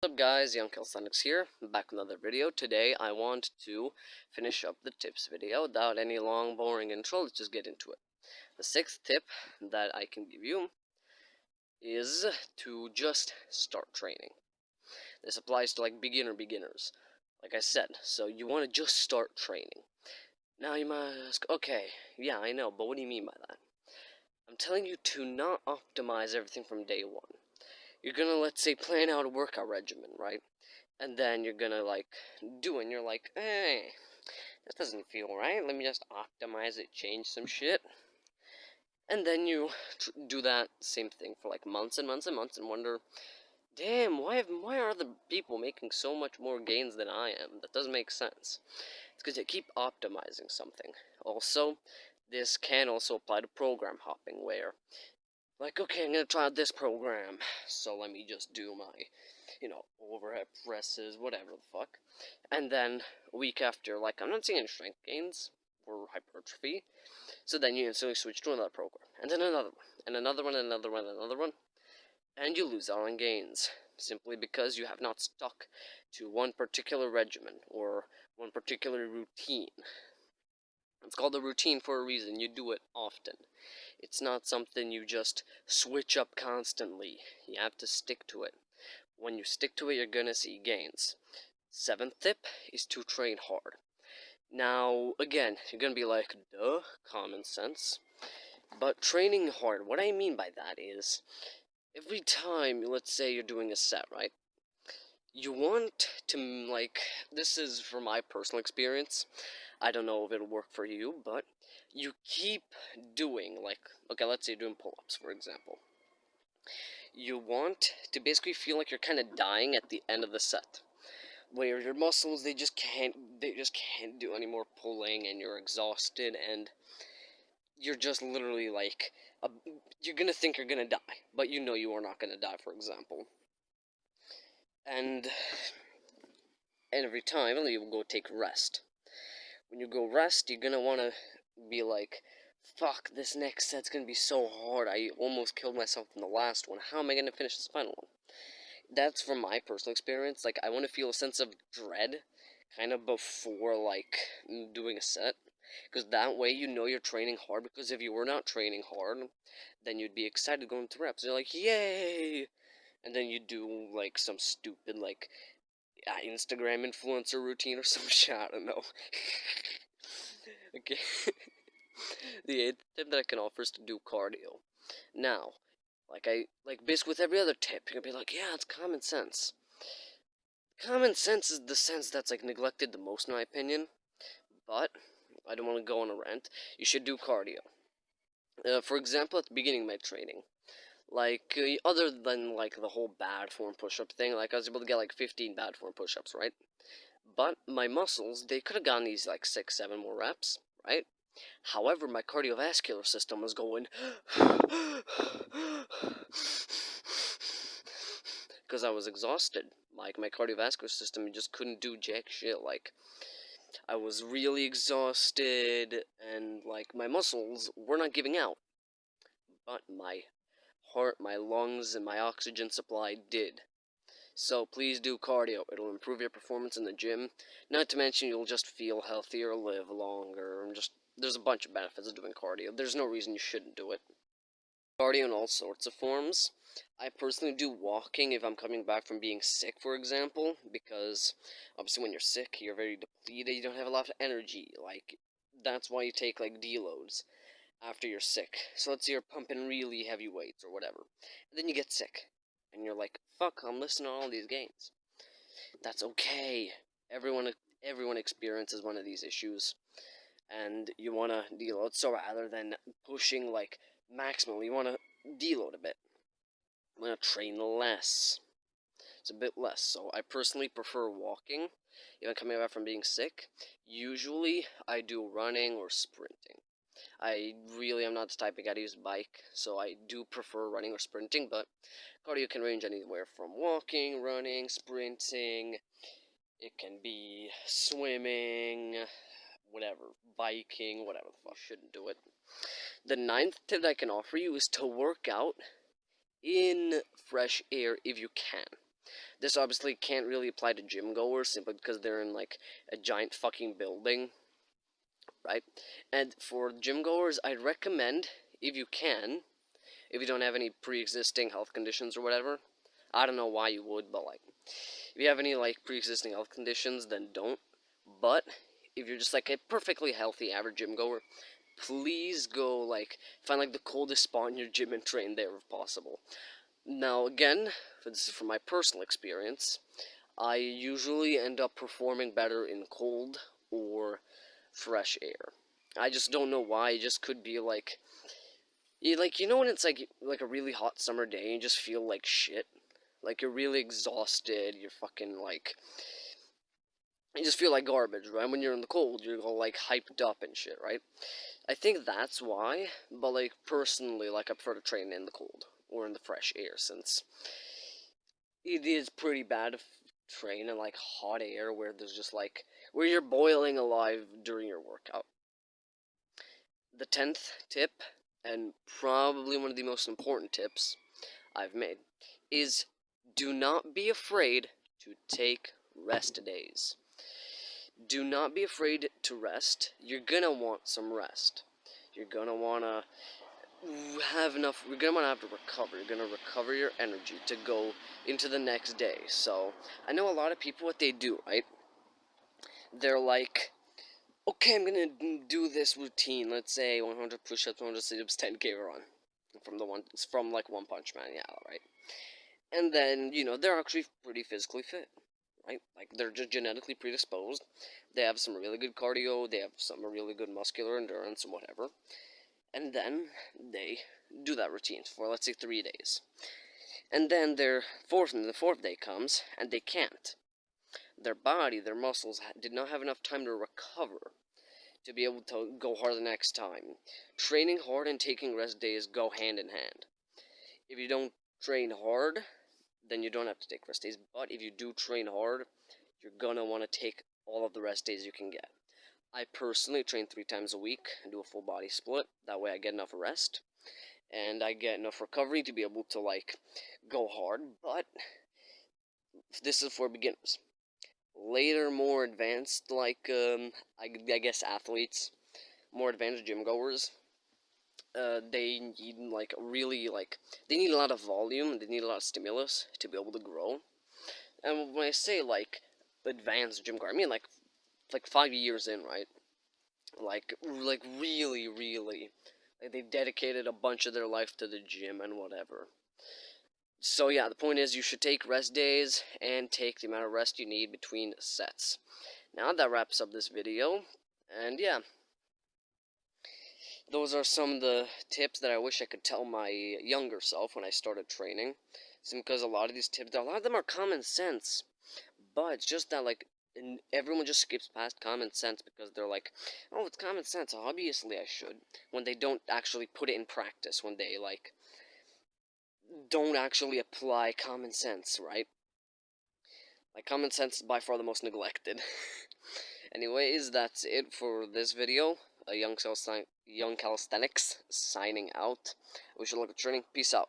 What's up guys, Young Calisthenics here, back with another video. Today I want to finish up the tips video without any long boring intro, let's just get into it. The sixth tip that I can give you is to just start training. This applies to like beginner beginners, like I said, so you want to just start training. Now you might ask, okay, yeah I know, but what do you mean by that? I'm telling you to not optimize everything from day one you're gonna let's say plan out a workout regimen, right? And then you're gonna like do it and you're like, eh, hey, this doesn't feel right. Let me just optimize it, change some shit. And then you do that same thing for like months and months and months and wonder, damn, why have, why are the people making so much more gains than I am? That doesn't make sense. It's because you keep optimizing something. Also, this can also apply to program hopping, where like, okay, I'm gonna try out this program, so let me just do my, you know, overhead presses, whatever the fuck. And then, a week after, like, I'm not seeing any strength gains or hypertrophy, so then you instantly switch to another program, and then another one, and another one, and another one, and another one, and you lose out on gains, simply because you have not stuck to one particular regimen, or one particular routine. Called a routine for a reason, you do it often. It's not something you just switch up constantly. You have to stick to it. When you stick to it, you're gonna see gains. Seventh tip is to train hard. Now, again, you're gonna be like, duh, common sense. But training hard, what I mean by that is, every time, let's say you're doing a set, right? You want to, like, this is from my personal experience. I don't know if it'll work for you, but you keep doing, like, okay, let's say you're doing pull-ups, for example. You want to basically feel like you're kind of dying at the end of the set. Where your muscles, they just can't, they just can't do any more pulling, and you're exhausted, and you're just literally like, a, you're gonna think you're gonna die, but you know you are not gonna die, for example. And, every time, you go take rest when you go rest, you're gonna wanna be like, fuck, this next set's gonna be so hard. I almost killed myself in the last one. How am I gonna finish this final one? That's from my personal experience. Like, I wanna feel a sense of dread kind of before, like, doing a set. Because that way you know you're training hard. Because if you were not training hard, then you'd be excited going to reps. You're like, yay! And then you do, like, some stupid, like, Instagram influencer routine or some shit. I don't know. okay. the eighth tip that I can offer is to do cardio. Now, like I like basically with every other tip, you're gonna be like, yeah, it's common sense. Common sense is the sense that's like neglected the most in my opinion. But I don't want to go on a rant. You should do cardio. Uh, for example, at the beginning of my training, like, uh, other than, like, the whole bad form push-up thing, like, I was able to get, like, 15 bad form push-ups, right? But my muscles, they could have gotten these, like, 6, 7 more reps, right? However, my cardiovascular system was going... Because I was exhausted. Like, my cardiovascular system just couldn't do jack shit, like... I was really exhausted, and, like, my muscles were not giving out. But my heart, my lungs, and my oxygen supply did. So please do cardio. It'll improve your performance in the gym. Not to mention you'll just feel healthier, live longer, and just there's a bunch of benefits of doing cardio. There's no reason you shouldn't do it. Cardio in all sorts of forms. I personally do walking if I'm coming back from being sick, for example, because obviously when you're sick, you're very depleted, you don't have a lot of energy. Like, that's why you take, like, deloads after you're sick. So let's say you're pumping really heavy weights or whatever. And then you get sick. And you're like, fuck, I'm listening to all these gains. That's okay. Everyone everyone experiences one of these issues. And you want to deload. So rather than pushing like maximally, you want to deload a bit. You want to train less. It's a bit less. So I personally prefer walking. Even coming back from being sick. Usually I do running or sprinting. I really am not the type of guy to use bike, so I do prefer running or sprinting, but cardio can range anywhere from walking, running, sprinting, it can be swimming, whatever, biking, whatever the fuck, shouldn't do it. The ninth tip that I can offer you is to work out in fresh air if you can. This obviously can't really apply to gym goers simply because they're in like a giant fucking building, right? And for gym goers, I'd recommend if you can, if you don't have any pre-existing health conditions or whatever. I don't know why you would, but like, if you have any like pre-existing health conditions, then don't. But if you're just like a perfectly healthy average gym goer, please go like find like the coldest spot in your gym and train there if possible. Now again, this is from my personal experience, I usually end up performing better in cold or fresh air. I just don't know why. It just could be like, you like you know when it's like like a really hot summer day and you just feel like shit, like you're really exhausted. You're fucking like you just feel like garbage, right? When you're in the cold, you're all like hyped up and shit, right? I think that's why, but like personally, like I prefer to train in the cold or in the fresh air since it is pretty bad train in like hot air where there's just like where you're boiling alive during your workout. The tenth tip, and probably one of the most important tips I've made, is do not be afraid to take rest days. Do not be afraid to rest. You're gonna want some rest. You're gonna wanna have enough. You're gonna wanna have to recover. You're gonna recover your energy to go into the next day. So I know a lot of people what they do, right? They're like, okay, I'm gonna do this routine. Let's say 100 push-ups, 100 sit-ups, 10k run from the one from like One Punch Man, yeah, right. And then you know they're actually pretty physically fit right? Like they're just genetically predisposed. They have some really good cardio. They have some really good muscular endurance and whatever. And then they do that routine for let's say three days. And then their fourth and the fourth day comes and they can't. Their body, their muscles did not have enough time to recover to be able to go hard the next time. Training hard and taking rest days go hand in hand. If you don't train hard, then you don't have to take rest days. But if you do train hard, you're gonna want to take all of the rest days you can get. I personally train three times a week and do a full body split. That way I get enough rest and I get enough recovery to be able to like go hard. But this is for beginners. Later, more advanced, like um, I, I guess athletes, more advanced gym goers, uh, they need like really like they need a lot of volume they need a lot of stimulus to be able to grow and when i say like advanced gym guard i mean like like five years in right? Like like really really like they've dedicated a bunch of their life to the gym and whatever. So yeah the point is you should take rest days and take the amount of rest you need between sets. Now that wraps up this video and yeah. Those are some of the tips that I wish I could tell my younger self when I started training. It's because a lot of these tips, a lot of them are common sense, but it's just that like everyone just skips past common sense because they're like, oh, it's common sense. Obviously, I should. When they don't actually put it in practice, when they like don't actually apply common sense, right? Like common sense is by far the most neglected. Anyways, that's it for this video a young, young calisthenics signing out. We should look at training. Peace out.